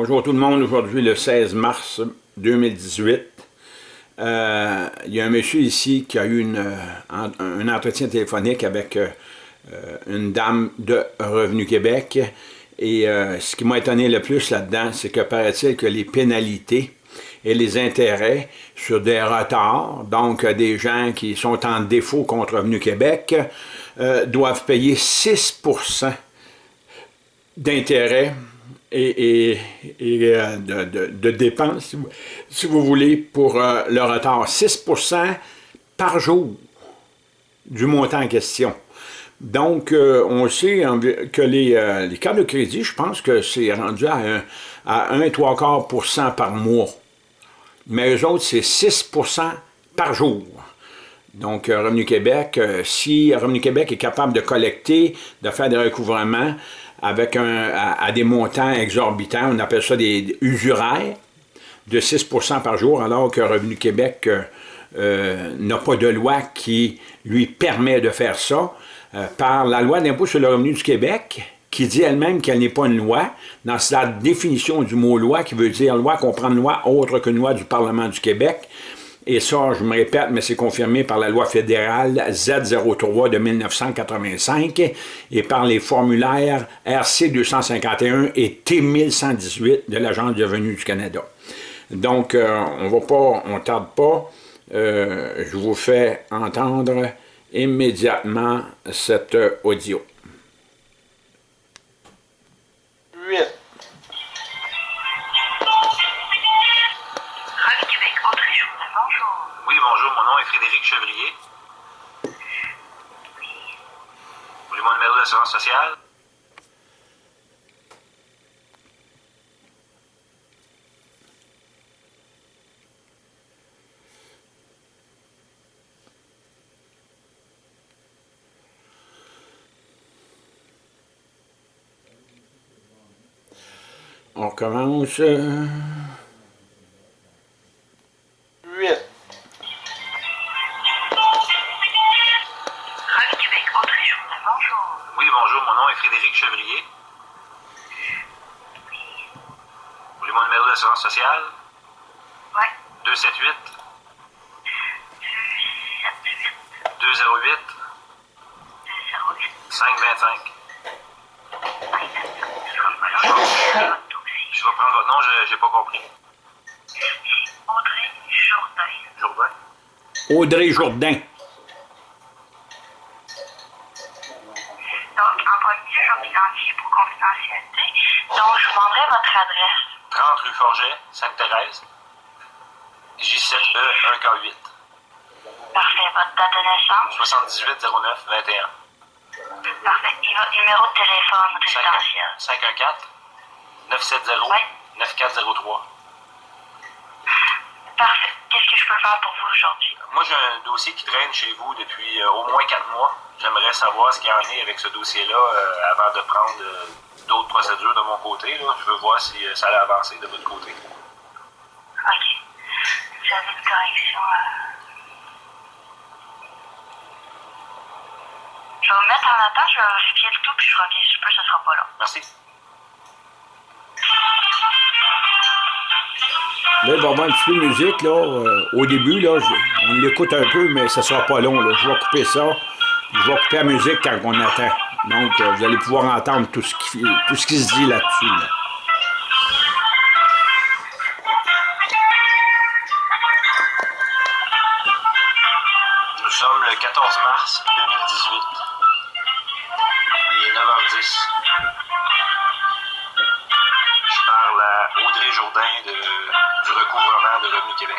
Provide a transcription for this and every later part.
Bonjour tout le monde, aujourd'hui le 16 mars 2018. Euh, il y a un monsieur ici qui a eu une, euh, un, entretien téléphonique avec euh, une dame de Revenu Québec. Et ce qui m'a étonné le plus là-dedans, c'est que paraît-il que les pénalités et les intérêts sur des retards, donc des gens qui sont en défaut contre Revenu Québec, doivent payer 6% d'intérêts et, euh, de, dépenses, si vous, voulez, pour euh, le retard. 6% par jour du montant en question. Donc, euh, on sait que les, les, cartes de crédit, je pense que c'est rendu à 1, à 1 3 quarts par mois. Mais eux autres, c'est 6% par jour. Donc, Revenu Québec, si Revenu Québec est capable de collecter, de faire des recouvrements, avec un, à, des montants exorbitants, on appelle ça des usuraires, de 6% par jour, alors que Revenu Québec euh, euh, n'a pas de loi qui lui permet de faire ça, euh, par la loi d'impôt sur le revenu du Québec, qui dit elle-même qu'elle n'est pas une loi, dans la définition du mot loi, qui veut dire loi, comprendre loi autre que loi du Parlement du Québec, et ça, je me répète, mais c'est confirmé par la loi fédérale Z03 de 1985 et par les formulaires RC 251 et T 1118 de l'Agence de revenus du Canada. Donc, euh, on va pas, on tarde pas. Euh, je vous fais entendre immédiatement cet audio. Frédéric Chevrier. Voulez mon numéro d'assurance sociale? On commence. Audrey Jourdain. pour confidentialité. Donc, je vous demanderai votre adresse. 30 rue Forget, Sainte-Thérèse, J7E 1K8. Parfait. Votre date de naissance? 78 09 21. Parfait. Et votre numéro de téléphone résidentiel? 514 970 9403. Parfait. Qu'est-ce que je peux faire pour vous aujourd'hui? Moi, j'ai un dossier qui traîne chez vous depuis euh, au moins quatre mois. J'aimerais savoir ce qu'il y en est avec ce dossier-là euh, avant de prendre euh, d'autres procédures de mon côté. Je veux voir si ça allait avancer de votre côté. OK. Vous avez une correction. Je vais me mettre en attente, je vais vérifier le tout, puis je reviens si je peux, ce sera pas là. Merci. Là, il va y avoir un petit peu de musique, là. Euh, au début, là, on l'écoute un peu, mais ça sera pas long, là. Je vais couper ça. Je vais couper la musique quand on attend. Donc, euh, vous allez pouvoir entendre tout ce qui, tout ce se dit là-dessus, là. Du recouvrement de Revenu Québec.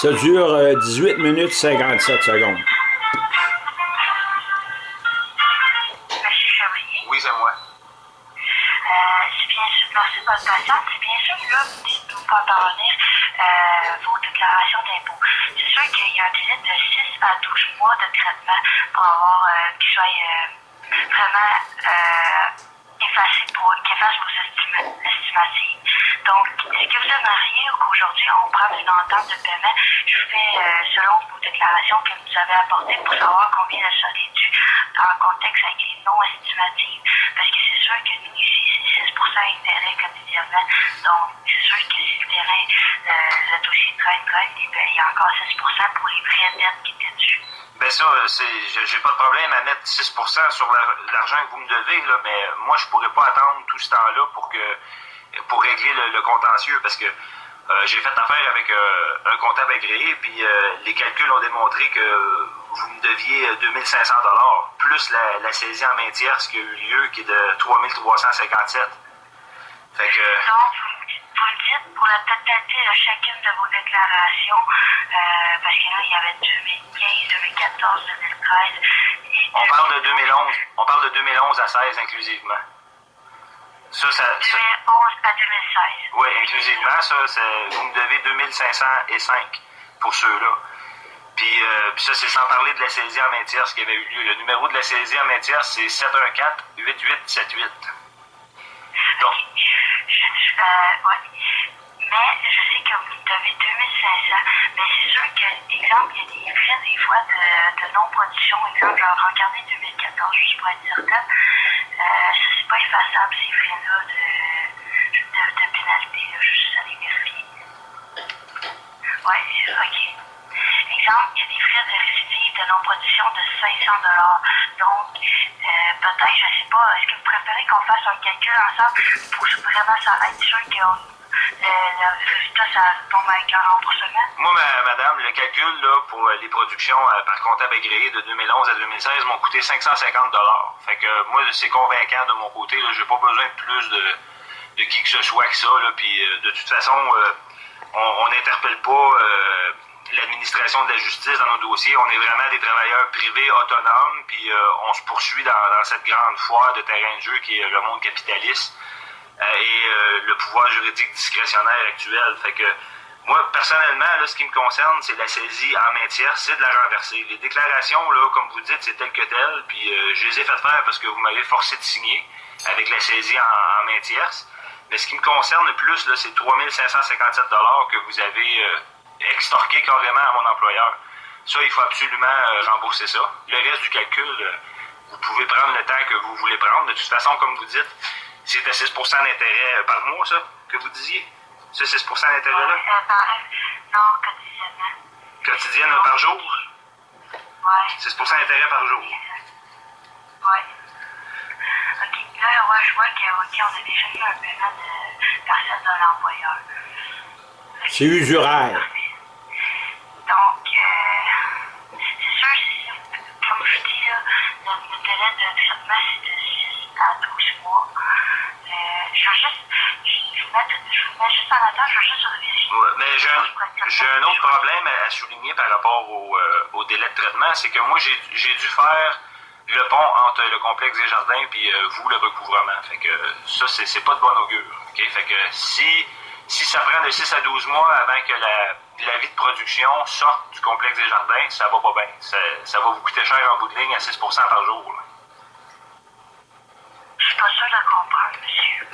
Ça dure euh, 18 minutes 57 secondes. Monsieur Chevrier. Oui, c'est moi. Euh, c'est bien sûr, merci de votre patience. C'est bien sûr, là, vous dites de nous faire parvenir euh, vos déclarations d'impôts. C'est sûr qu'il y a un délai de 6 à 12 mois de traitement pour avoir euh, qu'il soit euh, vraiment euh, efface vos estima- estimatives. Donc, que vous aimeriez qu'aujourd'hui, on prenne une entente de paiement, je fais euh, selon vos déclarations que vous avez apportées pour savoir combien de solde est dû en contexte avec les non estimatives. Parce que c'est sûr que nous, ici, c'est 6 d'intérêt quotidiennement. Donc, c'est sûr que si le terrain, euh, le dossier traîne, eh il y a encore 6% pour les vraies dettes qui étaient dessus. Ben ça, euh, j'ai pas de problème à mettre 6% sur la- l'argent que vous me devez, là, mais moi, je pourrais pas attendre tout ce temps-là pour que pour régler le, contentieux, parce que euh, j'ai fait affaire avec euh, un comptable agréé, puis euh, les calculs ont démontré que vous me deviez euh, 2500 plus la, la saisie en main tierce qui a eu lieu, qui est de 3357. Fait que... Vous le dites pour la totalité de chacune de vos déclarations, euh, parce que là, il y avait 2015, 2014, 2013 et On parle de 2011. On parle de 2011 à 16 inclusivement. Ça, ça, ça- 2011 à 2016. oui, inclusivement, ça, vous me devez 2505 pour ceux-là. Puis, euh, puis ça, c'est sans parler de la saisie en main tierce qui avait eu lieu. Le numéro de la saisie en main tierce, c'est 714-8878. Donc, je- euh, ouais. Mais je sais que vous devez 2500. Mais c'est sûr que, exemple, il y a des frais des fois de, de non-production. Exemple, genre, regardez 2014, juste pour être certain. Euh, c'est pas effaçable, ces frais-là de, de, de pénalité. Là, juste aller vérifier. Ouais, OK. Il y a des frais de récidive de non-production de 500 Donc, euh, peut-être, je sais pas, est-ce que vous préférez qu'on fasse un calcul ensemble pour vraiment ça être sûr que le, résultat, ça tombe avec un remboursement? moi, ma- madame, le calcul là, pour euh, les productions euh, par comptable agréé de 2011 à 2016 m'ont coûté 550 Fait que moi, c'est convaincant de mon côté. Je n'ai pas besoin de plus de, qui que ce soit que ça. Puis, de toute façon, on n'interpelle pas l'administration de la justice dans nos dossiers. On est vraiment des travailleurs privés autonomes, puis euh, on se poursuit dans, cette grande foire de terrain de jeu qui est le monde capitaliste euh, et euh, le pouvoir juridique discrétionnaire actuel. Fait que moi, personnellement, ce qui me concerne, c'est la saisie en main tierce, c'est de la renverser. Les déclarations, là, comme vous dites, c'est tel que tel, puis je les ai fait faire parce que vous m'avez forcé de signer avec la saisie en, en main tierce. Mais ce qui me concerne le plus, c'est 3557 que vous avez extorqué carrément à mon employeur. Ça, il faut absolument euh, rembourser ça. Le reste du calcul, euh, vous pouvez prendre le temps que vous voulez prendre. De toute façon, comme vous dites, c'est à 6 d'intérêt euh, par mois, ça, que vous disiez. Ce 6% d'intérêt-là, non, quotidiennement. quotidienne par jour? Ouais. 6% d'intérêt par jour. Ouais. OK. Là, ouais, je vois que, OK, on a déjà eu un paiement de personne de l'employeur. C'est usuraire. Donc, euh, c'est sûr, c'est- comme je dis, le, le délai de traitement, c'est de 6 à 12 mois. Euh, je veux juste, je, vous mets, je vous mets juste en attente, je veux juste vérifier. Ouais, mais j'ai un, j'ai un autre problème à, souligner par rapport au, euh, au délai de traitement, c'est que moi, j'ai j'ai dû faire le pont entre le complexe des jardins puis euh, vous, le recouvrement. Fait que ça, c'est c'est pas de bon augure. Fait que si, si ça prend de 6 à 12 mois avant que la, la vie de production sorte du complexe des jardins, ça va pas bien. Ça, ça va vous coûter cher en bout de ligne à 6% par jour. là. Je suis pas sûre de comprendre, monsieur.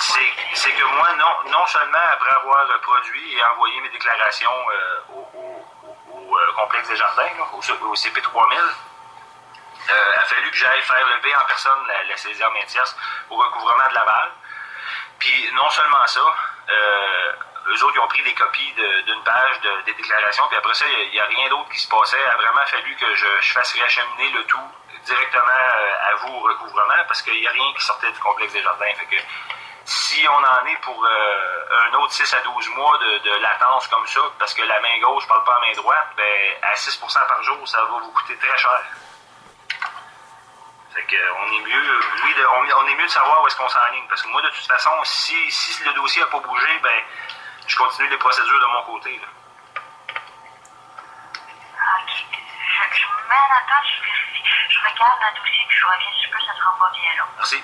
C'est que moi, non, non seulement après avoir produit et envoyé mes déclarations euh, au, au- au- au, euh, complexe des jardins, là, au, au CP3000, euh, a fallu que j'aille faire lever en personne la, la tierce au recouvrement de Laval. Puis non seulement ça, euh, eux autres, ils ont pris des copies d'une page de- des déclarations, puis après ça, il n'y a, rien d'autre qui se passait. Il a vraiment fallu que je, fasse réacheminer le tout directement euh, à vous au recouvrement, parce qu'il n'y a rien qui sortait du complexe des jardins. Fait que si on en est pour euh, un autre 6 à 12 mois de, latence comme ça, parce que la main gauche ne parle pas à la main droite, ben, à 6% par jour, ça va vous coûter très cher. Fait que, euh, on est mieux, de- on, on est mieux de savoir où est-ce qu'on s'enligne. Parce que moi, de toute façon, si, si le dossier n'a pas bougé, ben, je continue les procédures de mon côté. là. Je, je me mets en attente, je vérifie. Je regarde le dossier puis je reviens si je peux, ça sera pas bien long. Merci.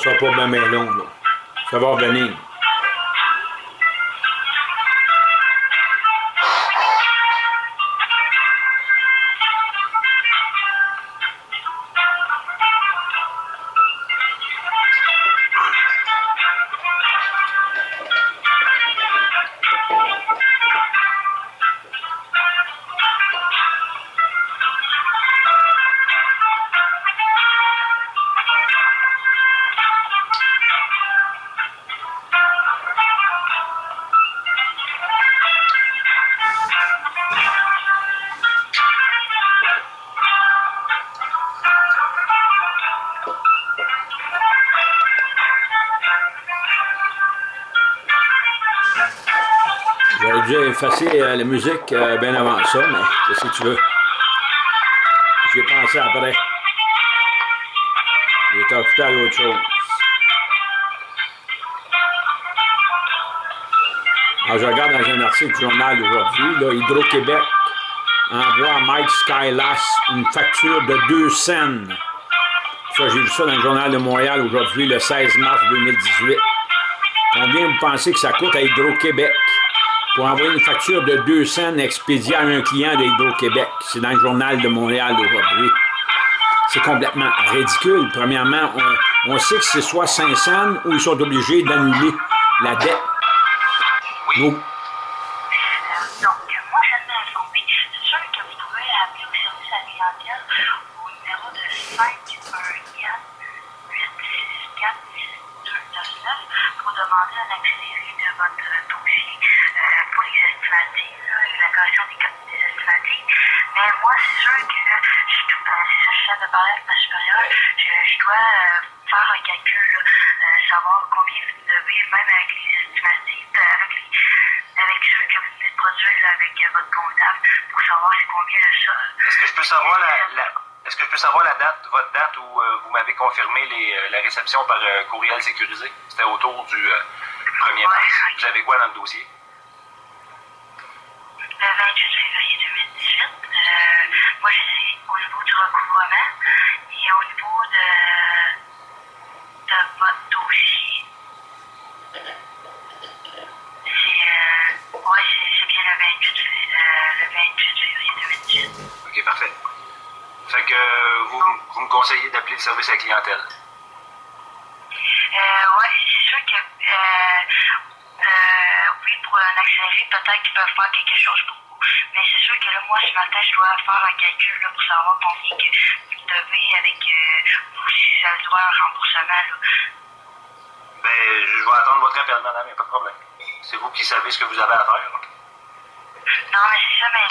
Sera pas bien bien long, là. Ça va revenir. J'aurais dû effacer euh, la musique euh, bien avant ça, mais que tu veux? J'ai pensé après. J'étais occupé à l'autre chose. Alors, je regarde dans un article du journal aujourd'hui, Hydro-Québec envoie à Mike Skylas une facture de 2 cents. Ça, j'ai vu ça dans le journal de Montréal aujourd'hui, le 16 mars 2018. Combien vous pensez que ça coûte à Hydro-Québec? Pour envoyer une facture de 2 cents expédiée à un client de Hydro-Québec? C'est dans le journal de Montréal aujourd'hui. C'est complètement ridicule. Premièrement, on, on sait que c'est soit 500 ou ils sont obligés d'annuler la dette. Nous, Euh, donc, moi, je vais m'informer. C'est sûr que vous pouvez appeler au service à la clientèle au numéro de 514 864 299 pour demander un accéléré de votre dossier euh, pour les estimatives, la correction des, des estimatives. Mais moi, c'est sûr que je, c'est ça, je viens de parler avec ma supérieure, je, dois euh, faire un calcul, euh, savoir combien vous devez, même avec les estimatives, avec les avec ceux que vous venez de produire avec votre comptable pour savoir c'est combien le. Est-ce que je peux savoir la- est-ce que je peux savoir la date, votre date où euh, vous m'avez confirmé les, euh, la réception par euh, courriel sécurisé? C'était autour du euh, 1er mars. Vous avez quoi dans le dossier? Service à la clientèle? Euh, ouais, c'est sûr que, euh, euh, oui, pour un accéléré, peut-être qu'ils peuvent faire quelque chose pour vous. Mais c'est sûr que là, moi, ce matin, je dois faire un calcul là, pour savoir combien que vous devez avec euh, vous, si ça doit un remboursement. Là. Ben, je vais attendre votre appel, madame, il n'y a pas de problème. C'est vous qui savez ce que vous avez à faire. là. Non, mais c'est ça, mais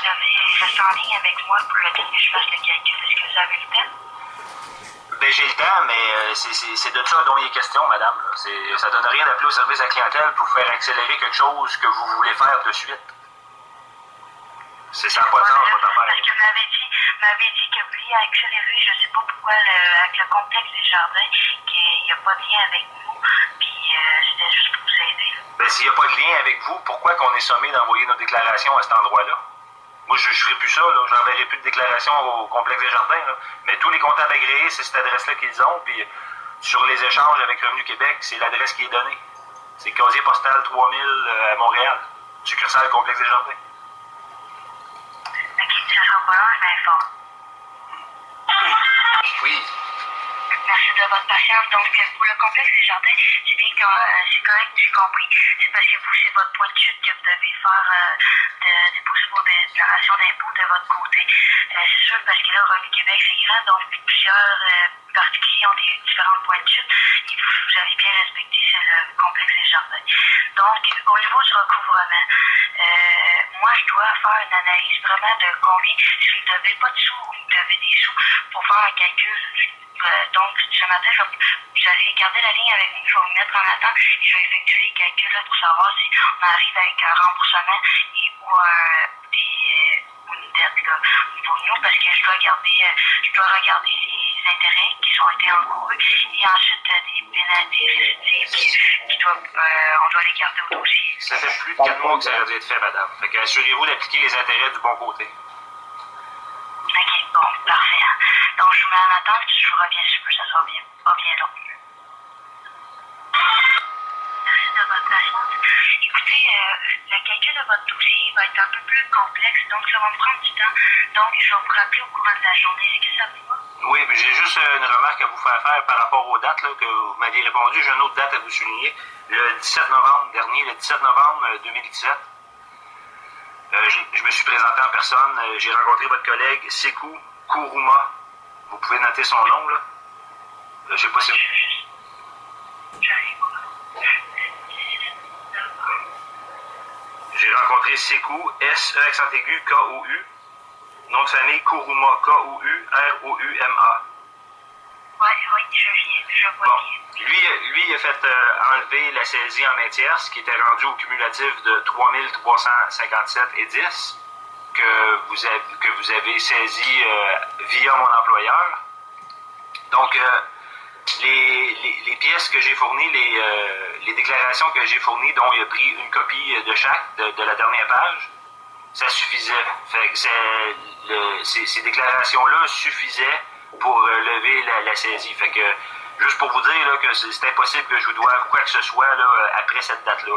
rester en ligne avec moi pour le temps que je fasse le calcul. Est-ce que vous avez le temps? Ben, j'ai le temps, mais euh, c'est- de ça dont il est question, madame. là. C'est- Ça donne rien d'appeler au service à la clientèle pour faire accélérer quelque chose que vous voulez faire de suite. C'est ça pas de sens, votre affaire. Parce que m'avait dit, m'avait dit que lui a accéléré, je sais pas pourquoi, le- avec le complexe des jardins, qu'il n'y a pas de lien avec nous, puis euh, c'était juste pour vous aider. Ben, s'il n'y a pas de lien avec vous, pourquoi qu'on est sommé d'envoyer nos déclarations à cet endroit-là? Moi, je ne ferai plus ça, là. J'enverrai plus de déclarations au complexe des jardins. Mais tous les comptables agréés, c'est cette adresse-là qu'ils ont, puis sur les échanges avec Revenu Québec, c'est l'adresse qui est donnée. C'est casier postal 3000 euh, à Montréal, succursale complexe des jardins. Long, je m'informe. De votre patience. Donc, pour le complexe des jardins, c'est bien que c'est correct, j'ai compris. C'est parce que vous, c'est votre point de chute que vous devez faire de, déposer vos déclarations d'impôts de votre côté. c'est sûr, parce que là, Revenu Québec, c'est grand, donc plusieurs particuliers ont des différents points de chute. Et vous, vous avez bien respecté le complexe des jardins. Donc, au niveau du recouvrement, moi, je dois faire une analyse vraiment de combien, si vous ne devez pas de sous ou vous devez des sous pour faire un calcul. Euh, donc, ce matin, je, vais garder la ligne avec vous, je vais vous mettre en attente et je vais effectuer les calculs là, pour savoir si on arrive avec un remboursement et, ou euh, des, ou une dette là, de nous, parce que je dois, garder, euh, je dois regarder qui ont été encourus et ensuite des pénalités récitives qui, doivent, on doit les garder au dossier. Ça fait plus de 4 mois que ça a dû être fait, madame. Fait que assurez-vous d'appliquer les intérêts du bon côté. OK, bon, parfait. Donc, je vous mets en attente, je vous reviens sur que ça soit bien, pas bien long. Merci de votre patience. Écoutez, euh, le calcul de votre dossier va être un peu plus complexe, donc ça va me prendre du temps. Donc, je vais vous rappeler au courant de la journée. Est-ce que ça vous va? Oui, j'ai juste une remarque à vous faire faire par rapport aux dates que vous m'aviez répondu. J'ai une autre date à vous souligner le 17 novembre dernier, le 17 novembre 2017. Euh, euh, je, me suis présenté en personne. Euh, j'ai rencontré votre collègue Sekou Kourouma. Vous pouvez noter son nom, là. je sais pas si... J'ai rencontré Sekou, S-E accent aigu, K-O-U. Nom de famille Kourouma, K-O-U-R-O-U-M-A. Oui, oui, je viens, je vois bien. Lui, lui, il a fait euh, enlever la saisie en main tierce, qui était rendue au cumulatif de 3357 et 10, que vous avez, que vous avez saisi euh, via mon employeur. Donc, euh, les, les, les, pièces que j'ai fournies, les, les déclarations que j'ai fournies, dont il a pris une copie de chaque, de, de la dernière page, ça suffisait. Que ces, ces déclarations-là suffisaient pour euh, lever la, saisie. Fait que, juste pour vous dire là, que c'est impossible que je vous doive quoi que ce soit là, après cette date-là.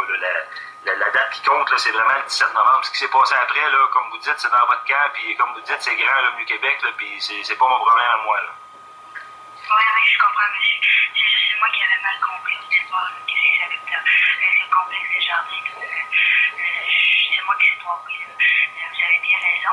La, date qui compte, c'est vraiment le 17 novembre. Ce qui s'est passé après, là, comme vous dites, c'est dans votre camp, puis comme vous dites, c'est grand, le New Québec, là, puis c'est pas mon problème à moi. Là. Oui, oui, je comprends, monsieur. C'est moi qui avais mal compris au départ, qu'est-ce que c'est avec le, complexe des jardins. c'est moi qui s'est trompé. Vous avez bien raison.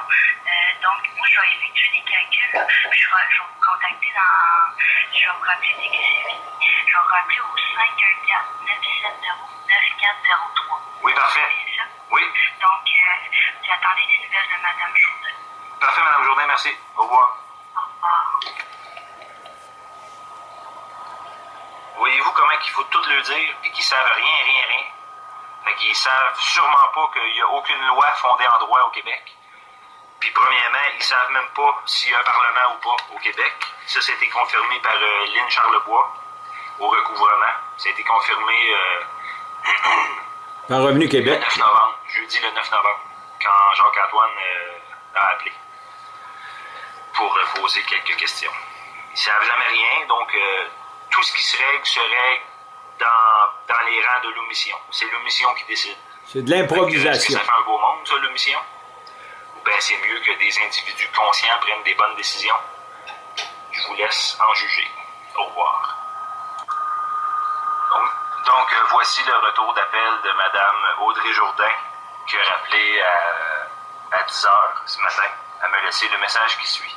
donc, moi, je vais effectuer des calculs. Je vais, je vais vous contacter dans. Je vais vous rappeler dès que c'est fini. Je vais vous rappeler au 514 970 9403. Oui, parfait. C'est ça? Oui. Donc, vous attendez des nouvelles de Mme Jourdain. Parfait, Mme Jourdain, merci. Au revoir. Au revoir. Voyez-vous comment il faut tout le dire et qu'ils savent rien, rien, rien? Fait qu'ils savent sûrement pas qu'il n'y a aucune loi fondée en droit au Québec. Puis premièrement, ils savent même pas s'il y a un parlement ou pas au Québec. Ça, ça a été confirmé par euh, Lynn Charlebois au recouvrement. Ça a été confirmé euh, par Revenu Québec. Le 9 novembre, jeudi le 9 novembre, quand Jacques-Antoine euh, a appelé pour poser quelques questions. Ils savent jamais rien, donc tout ce qui se règle se règle dans, dans les rangs de l'omission. C'est l'omission qui décide. C'est de l'improvisation. Ça fait un beau monde, ça, l'omission? Ou bien c'est mieux que des individus conscients prennent des bonnes décisions? Je vous laisse en juger. Au revoir. Donc, euh, voici le retour d'appel de Mme Audrey Jourdain, qui a rappelé à, à 10 h ce matin. Elle me laissé le message qui suit.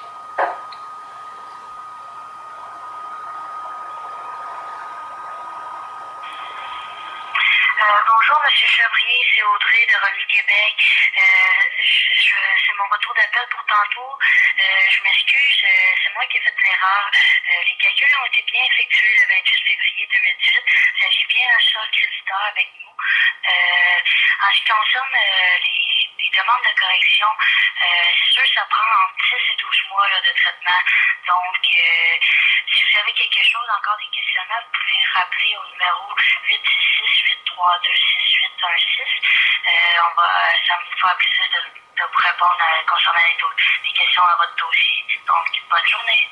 Bonjour, M. Chabrier, c'est Audrey de Revue Québec. Euh, c'est mon retour d'appel pour tantôt. Euh, je m'excuse, euh, c'est moi qui ai fait l'erreur. les calculs ont été bien effectués le 28 février 2018. J'ai bien un sol créditeur avec nous. en ce qui concerne les, demandes de correction, c'est sûr que ça prend entre 10 et 12 mois de traitement. Donc, si vous avez quelque chose, encore des questionnements, vous pouvez rappeler au numéro 866 832 6816. Euh, on va, ça me fera plaisir de, vous répondre euh, concernant les, questions à votre dossier. Donc, bonne journée.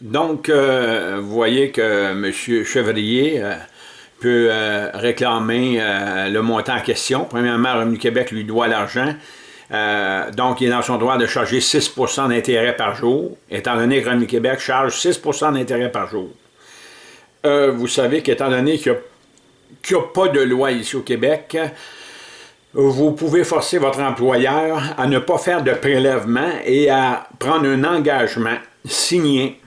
Donc, euh, vous voyez que M. Chevrier, peut réclamer le montant en question. Premièrement, Revenu Québec lui doit l'argent. Euh, donc, il est dans son droit de charger 6% d'intérêt par jour, étant donné que Revenu Québec charge 6% d'intérêt par jour. vous savez qu'étant donné qu'il n'y a, pas de loi ici au Québec, vous pouvez forcer votre employeur à ne pas faire de prélèvement et à prendre un engagement signé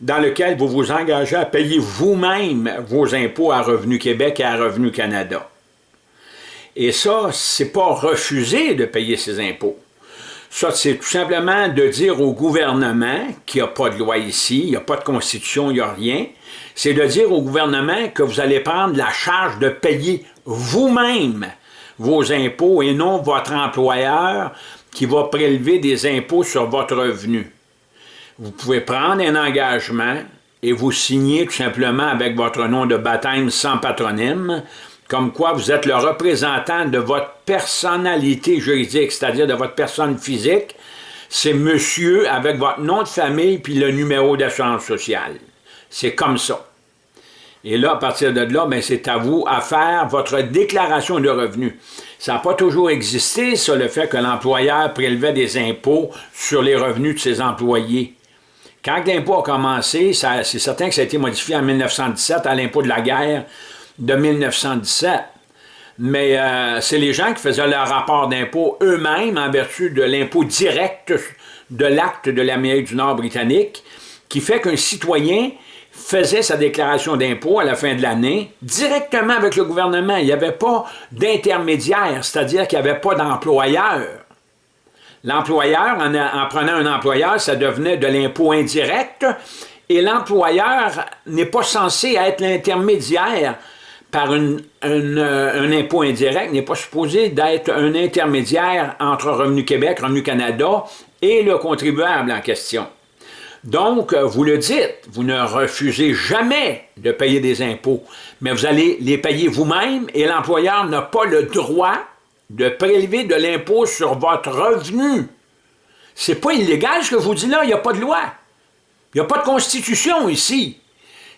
dans lequel vous vous engagez à payer vous-même vos impôts à Revenu Québec et à Revenu Canada. Et ça, c'est pas refuser de payer ses impôts. Ça, c'est tout simplement de dire au gouvernement qu'il n'y a pas de loi ici, il n'y a pas de constitution, il n'y a rien. C'est de dire au gouvernement que vous allez prendre la charge de payer vous-même vos impôts et non votre employeur qui va prélever des impôts sur votre revenu vous pouvez prendre un engagement et vous signer tout simplement avec votre nom de baptême sans patronyme, comme quoi vous êtes le représentant de votre personnalité juridique, c'est-à-dire de votre personne physique, c'est monsieur avec votre nom de famille puis le numéro d'assurance sociale. C'est comme ça. Et là, à partir de là, ben, c'est à vous à faire votre déclaration de revenus. Ça n'a pas toujours existé, ça, le fait que l'employeur prélevait des impôts sur les revenus de ses employés. Quand l'impôt a commencé, c'est certain que ça a été modifié en 1917 à l'impôt de la guerre de 1917. Mais euh, c'est les gens qui faisaient leur rapport d'impôt eux-mêmes en vertu de l'impôt direct de l'acte de l'Amérique du Nord britannique, qui fait qu'un citoyen faisait sa déclaration d'impôt à la fin de l'année directement avec le gouvernement. Il n'y avait pas d'intermédiaire, c'est-à-dire qu'il n'y avait pas d'employeur. L'employeur, en, prenant un employeur, ça devenait de l'impôt indirect, et l'employeur n'est pas censé être l'intermédiaire par euh, un impôt indirect, n'est pas supposé d'être un intermédiaire entre Revenu Québec, Revenu Canada et le contribuable en question. Donc, vous le dites, vous ne refusez jamais de payer des impôts, mais vous allez les payer vous-même et l'employeur n'a pas le droit de prélever de l'impôt sur votre revenu. C'est pas illégal ce que vous dis là, il n'y a pas de loi. Il n'y a pas de constitution ici.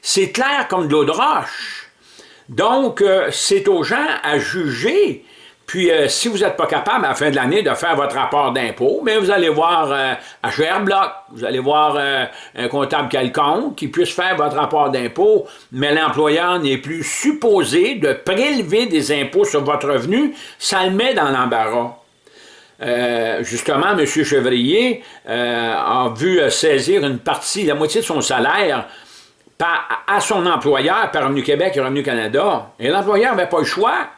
C'est clair comme de l'eau de roche. Donc, euh, c'est aux gens à juger puis, euh, si vous n'êtes pas capable à la fin de l'année de faire votre rapport d'impôt, mais vous allez voir euh, HR Block, vous allez voir euh, un comptable quelconque qui puisse faire votre rapport d'impôt, mais l'employeur n'est plus supposé de prélever des impôts sur votre revenu, ça le met dans l'embarras. justement, M. Chevrier a vu saisir une partie, la moitié de son salaire à son employeur par Revenu Québec et Revenu Canada. Et l'employeur n'avait pas le choix.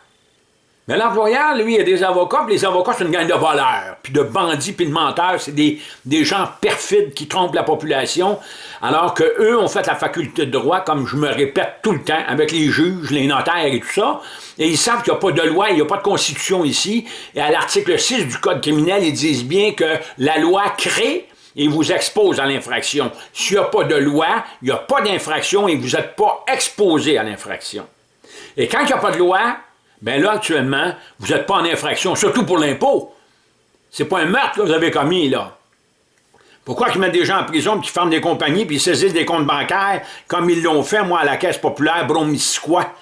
Mais l'employeur, lui, il a des avocats, puis les avocats, c'est une gang de voleurs, puis de bandits, puis de menteurs. C'est des, des, gens perfides qui trompent la population, alors qu'eux ont fait la faculté de droit, comme je me répète tout le temps, avec les juges, les notaires et tout ça, et ils savent qu'il n'y a pas de loi, il n'y a pas de constitution ici. Et à l'article 6 du Code criminel, ils disent bien que la loi crée et vous expose à l'infraction. S'il n'y a pas de loi, il n'y a pas d'infraction et vous n'êtes pas exposé à l'infraction. Et quand il n'y a pas de loi, Bien là, actuellement, vous n'êtes pas en infraction, surtout pour l'impôt. C'est pas un meurtre que vous avez commis, là. Pourquoi qu'ils mettent des gens en prison, puis qu'ils ferment des compagnies, puis ils saisissent des comptes bancaires, comme ils l'ont fait, moi, à la Caisse populaire Bromisquois,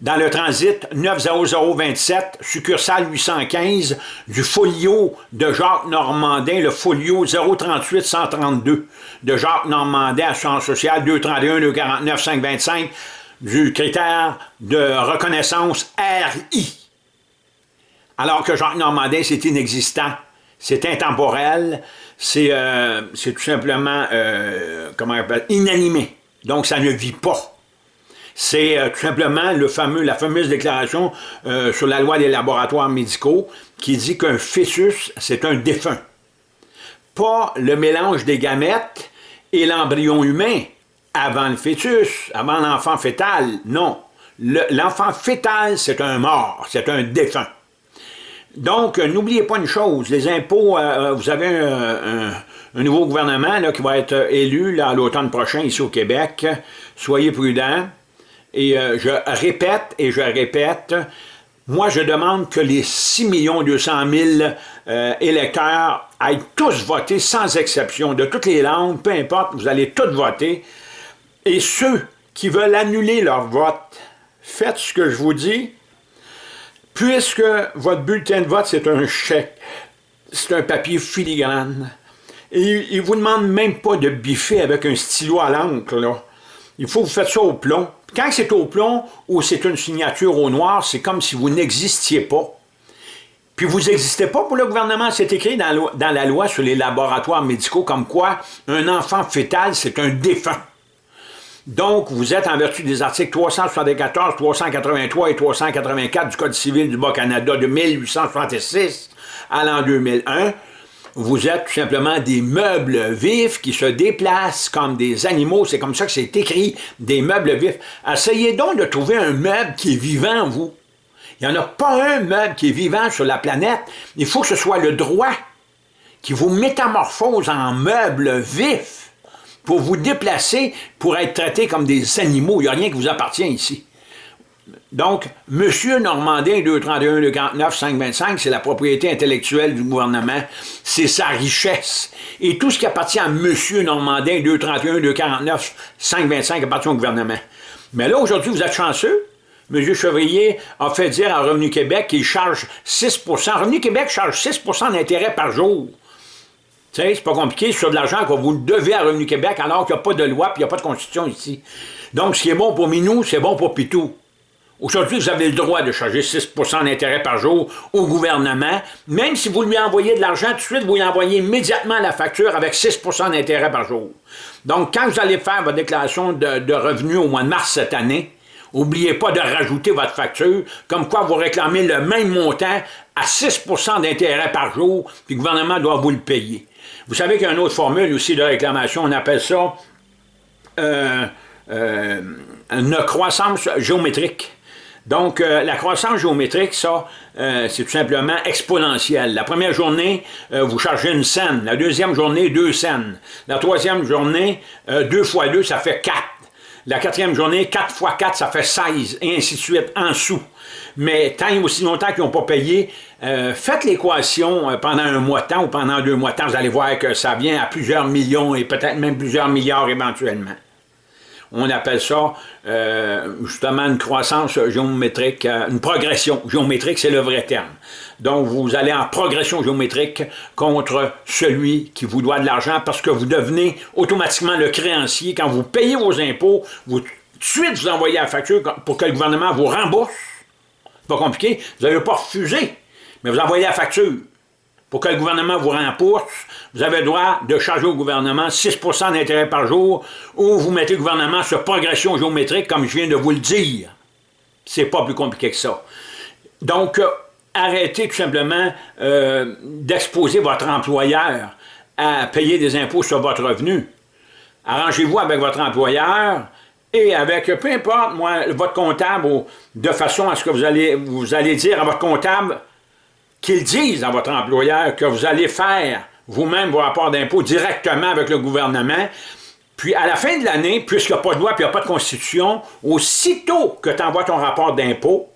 dans le transit 90027, succursale 815, du folio de Jacques Normandin, le folio 038-132 de Jacques Normandin, Assurance sociale 231 249 525 du critère de reconnaissance RI. Alors que Jacques Normandin, c'est inexistant, c'est intemporel, c'est euh, tout simplement, euh, comment on appelle, inanimé. Donc, ça ne vit pas. C'est euh, tout simplement le la fameuse déclaration sur la loi des laboratoires médicaux qui dit qu'un fœtus, c'est un défunt. Pas le mélange des gamètes et l'embryon humain avant le fœtus, avant l'enfant fœtal, non. L'enfant fœtal, c'est un mort, c'est un défunt. Donc, euh, n'oubliez pas une chose, les impôts, euh, euh, vous avez un, nouveau gouvernement qui va être élu à l'automne prochain ici au Québec. Soyez prudents. Et je répète et je répète, moi je demande que les 6 200 000 électeurs aillent tous voter sans exception, de toutes les langues, peu importe, vous allez tous voter et ceux qui veulent annuler leur vote, faites ce que je vous dis, puisque votre bulletin de vote, c'est un chèque, c'est un papier filigrane, et il ne vous demande même pas de biffer avec un stylo à l'encre, là. Il faut que vous faites ça au plomb. Quand c'est au plomb ou c'est une signature au noir, c'est comme si vous n'existiez pas. Puis vous n'existez pas pour le gouvernement. C'est écrit dans la, loi sur les laboratoires médicaux comme quoi un enfant fœtal, c'est un défunt. Donc, vous êtes en vertu des articles 374, 383 et 384 du Code civil du Bas-Canada de 1866 à l'an 2001, vous êtes tout simplement des meubles vifs qui se déplacent comme des animaux. C'est comme ça que c'est écrit, des meubles vifs. Essayez donc de trouver un meuble qui est vivant, vous. Il n'y en a pas un meuble qui est vivant sur la planète. Il faut que ce soit le droit qui vous métamorphose en meuble vif pour vous déplacer, pour être traité comme des animaux. Il n'y a rien qui vous appartient ici. Donc, M. Normandin, 231, 249, 525, c'est la propriété intellectuelle du gouvernement, c'est sa richesse. Et tout ce qui appartient à M. Normandin, 231, 249, 525 appartient au gouvernement. Mais là, aujourd'hui, vous êtes chanceux, M. Chevrier a fait dire à Revenu Québec qu'il charge 6% Revenu Québec charge 6% d'intérêt par jour. Tu sais, c'est pas compliqué, sur de l'argent que vous devez à Revenu Québec alors qu'il n'y a pas de loi et il n'y a pas de constitution ici. Donc, ce qui est bon pour Minou, c'est bon pour Pitou. Aujourd'hui, vous avez le droit de charger 6% d'intérêt par jour au gouvernement. Même si vous lui envoyez de l'argent, tout de suite, vous lui envoyez immédiatement la facture avec 6% d'intérêt par jour. Donc, quand vous allez faire votre déclaration de, revenus au mois de mars cette année, N'oubliez pas de rajouter votre facture, comme quoi vous réclamez le même montant à 6% d'intérêt par jour, puis le gouvernement doit vous le payer. Vous savez qu'il y a une autre formule aussi de réclamation, on appelle ça euh, euh, une croissance géométrique. Donc, euh, la croissance géométrique, ça, c'est tout simplement exponentielle. La première journée, vous chargez une scène. La deuxième journée, deux scènes. La troisième journée, deux fois deux, ça fait quatre. La quatrième journée, 4 fois 4, ça fait 16, et ainsi de suite, en sous. Mais tant aussi longtemps qu'ils n'ont pas payé, euh, faites l'équation euh, pendant un mois de temps ou pendant deux mois de temps, vous allez voir que ça vient à plusieurs millions et peut-être même plusieurs milliards éventuellement. On appelle ça euh, justement une croissance géométrique, une progression géométrique, c'est le vrai terme. Donc, vous allez en progression géométrique contre celui qui vous doit de l'argent parce que vous devenez automatiquement le créancier. Quand vous payez vos impôts, vous tout de suite vous envoyez la facture pour que le gouvernement vous rembourse. Pas compliqué. Vous n'avez pas refusé, mais vous envoyez la facture. Pour que le gouvernement vous rembourse, vous avez le droit de charger au gouvernement 6% d'intérêt par jour ou vous mettez le gouvernement sur progression géométrique, comme je viens de vous le dire. C'est pas plus compliqué que ça. Donc, euh, arrêtez tout simplement euh, d'exposer votre employeur à payer des impôts sur votre revenu. Arrangez-vous avec votre employeur et avec, peu importe, votre comptable, de façon à ce que vous allez, vous allez dire à votre comptable qu'il dise à votre employeur que vous allez faire vous-même vos rapports d'impôts directement avec le gouvernement, puis à la fin de l'année, puisqu'il n'y a pas de loi et il n'y a pas de constitution, aussitôt que tu envoies ton rapport d'impôt,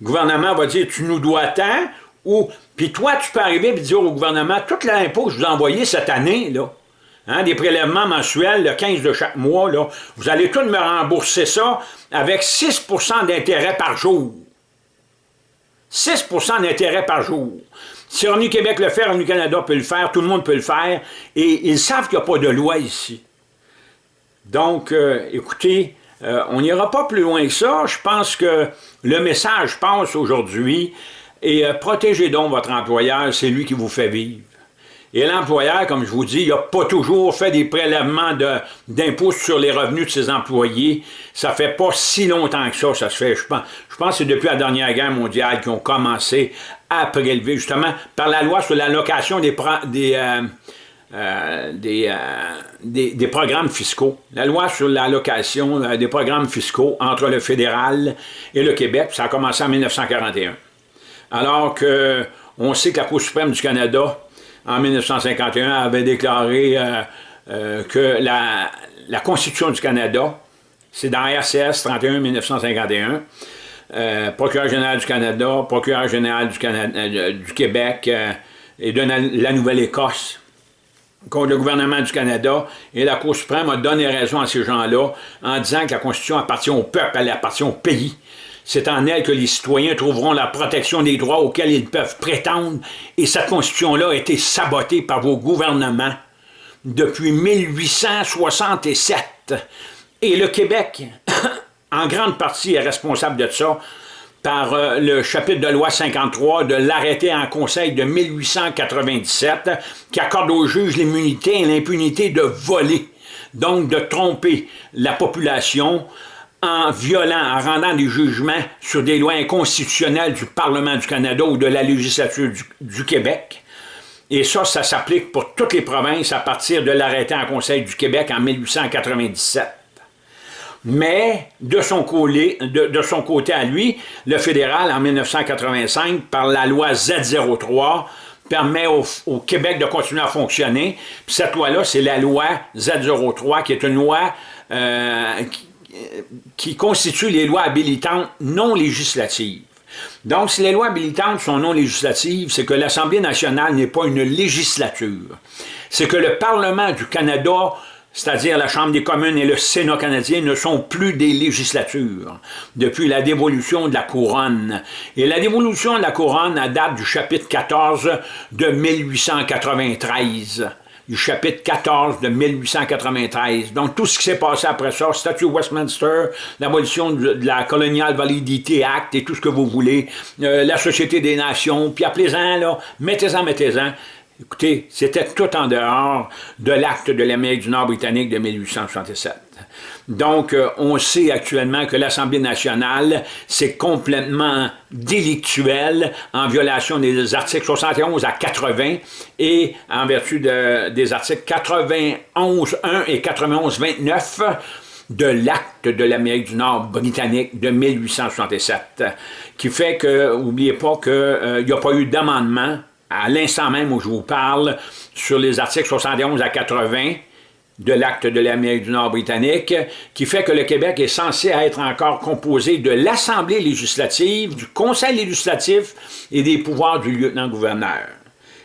le gouvernement va dire, tu nous dois tant, ou, puis toi, tu peux arriver et dire au gouvernement, tout l'impôt que je vous ai envoyé cette année, là, hein, des prélèvements mensuels, le 15 de chaque mois, là, vous allez tout me rembourser ça avec 6% d'intérêt par jour. 6% d'intérêt par jour. Si Revenu Québec le fait, Revenu Canada peut le faire, tout le monde peut le faire, et ils savent qu'il n'y a pas de loi ici. Donc, euh, écoutez, euh, on n'ira pas plus loin que ça. Je pense que le message passe aujourd'hui. Et euh, protégez donc votre employeur, c'est lui qui vous fait vivre. Et l'employeur, comme je vous dis, il n'a pas toujours fait des prélèvements d'impôts sur les revenus de ses employés. Ça fait pas si longtemps que ça, ça se fait. Je pense, je pense que c'est depuis la dernière guerre mondiale qu'ils ont commencé à prélever, justement, par la loi sur l'allocation des, euh, euh, euh, des, des, programmes fiscaux. La loi sur l'allocation des programmes fiscaux entre le fédéral et le Québec, ça a commencé en 1941. Alors que on sait que la Cour suprême du Canada, en 1951, avait déclaré que la, la, Constitution du Canada, c'est dans RCS 31 1951, procureur général du Canada, procureur général du, Québec et de la Nouvelle-Écosse, contre le gouvernement du Canada, et la Cour suprême a donné raison à ces gens-là en disant que la Constitution appartient au peuple, elle appartient au pays. C'est en elle que les citoyens trouveront la protection des droits auxquels ils peuvent prétendre, et cette Constitution-là a été sabotée par vos gouvernements depuis 1867. Et le Québec, en grande partie, est responsable de ça par euh, le chapitre de loi 53 de l'arrêté en conseil de 1897 qui accorde aux juges l'immunité et l'impunité de voler, donc de tromper la population en violant, en rendant des jugements sur des lois inconstitutionnelles du Parlement du Canada ou de la législature du, Québec. Et ça, ça s'applique pour toutes les provinces à partir de l'arrêté en Conseil du Québec en 1897. Mais de son, côté, de, son côté à lui, le fédéral, en 1985, par la loi Z03, permet au, Québec de continuer à fonctionner. Puis cette loi-là, c'est la loi Z03, qui est une loi euh, qui, qui constitue les lois habilitantes non législatives. Donc, si les lois habilitantes sont non législatives, c'est que l'Assemblée nationale n'est pas une législature. C'est que le Parlement du Canada c'est-à-dire la Chambre des communes et le Sénat canadien, ne sont plus des législatures depuis la dévolution de la couronne. Et la dévolution de la couronne date du chapitre 14 de 1893 du chapitre 14 de 1893. Donc, tout ce qui s'est passé après ça, statut Westminster, l'abolition de la Colonial Validity Act et tout ce que vous voulez, euh, la Société des Nations, puis appelez-en, mettez-en, mettez-en. Écoutez, c'était tout en dehors de l'acte de l'Amérique du Nord britannique de 1867. Donc, euh, on sait actuellement que l'Assemblée nationale, c'est complètement délictuel en violation des articles 71 à 80 et en vertu des articles 91.1 et 91.29 de l'acte de l'Amérique du Nord britannique de 1867, qui fait que, n'oubliez pas qu'il euh, n'y a pas eu d'amendement à l'instant même où je vous parle, sur les articles 71 à 80 de l'acte de l'Amérique du Nord britannique, qui fait que le Québec est censé être encore composé de l'Assemblée législative, du Conseil législatif et des pouvoirs du lieutenant-gouverneur.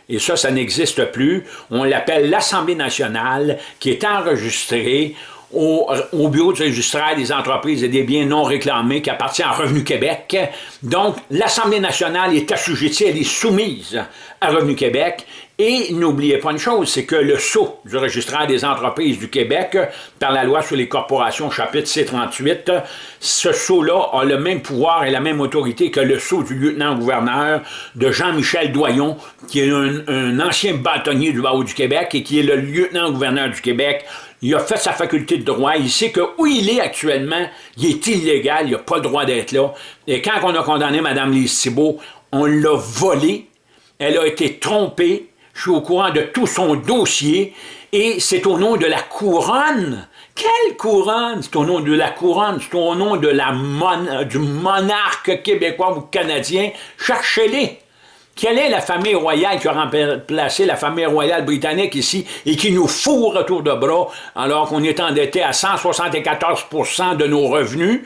Et ça, ça n'existe plus. On l'appelle l'Assemblée nationale, qui est enregistrée au, bureau du registraire des entreprises et des biens non réclamés qui appartient à Revenu Québec. Donc, l'Assemblée nationale est assujettie, elle est soumise à Revenu Québec. Et n'oubliez pas une chose, c'est que le sceau du registraire des entreprises du Québec, par la loi sur les corporations, chapitre C38, ce sceau-là a le même pouvoir et la même autorité que le sceau du lieutenant-gouverneur de Jean-Michel Doyon, qui est un, ancien bâtonnier du barreau du Québec et qui est le lieutenant-gouverneur du Québec. Il a fait sa faculté de droit, il sait que où il est actuellement, il est illégal, il n'a pas le droit d'être là. Et quand on a condamné Mme Lise Thibault, on l'a volé, elle a été trompée, je suis au courant de tout son dossier, et c'est au nom de la couronne. Quelle couronne? C'est au nom de la couronne, c'est au nom de la du monarque québécois ou canadien. Cherchez-les. Quelle est la famille royale qui a remplacé la famille royale britannique ici et qui nous fourre autour de bras alors qu'on est endetté à 174% de nos revenus,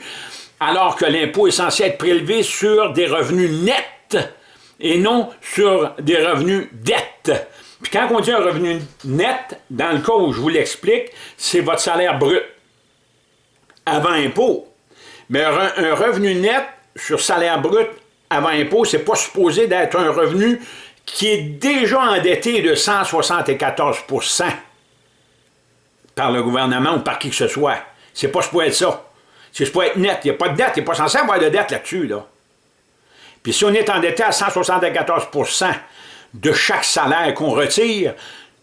alors que l'impôt est censé être prélevé sur des revenus nets? Et non sur des revenus dettes. Puis quand on dit un revenu net, dans le cas où je vous l'explique, c'est votre salaire brut avant impôt. Mais un revenu net sur salaire brut avant impôt, c'est pas supposé d'être un revenu qui est déjà endetté de 174% par le gouvernement ou par qui que ce soit. C'est pas supposé être ça. C'est supposé être net. Il n'y a pas de dette. Il n'est pas censé avoir de dette là-dessus. Là. Puis si on est endetté à 174% de chaque salaire qu'on retire,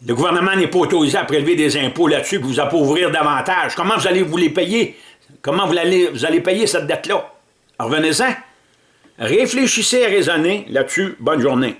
le gouvernement n'est pas autorisé à prélever des impôts là-dessus pour vous appauvrir davantage. Comment vous allez vous les payer? Comment vous allez, vous allez payer cette dette-là? Revenez-en. Réfléchissez et raisonnez là-dessus. Bonne journée.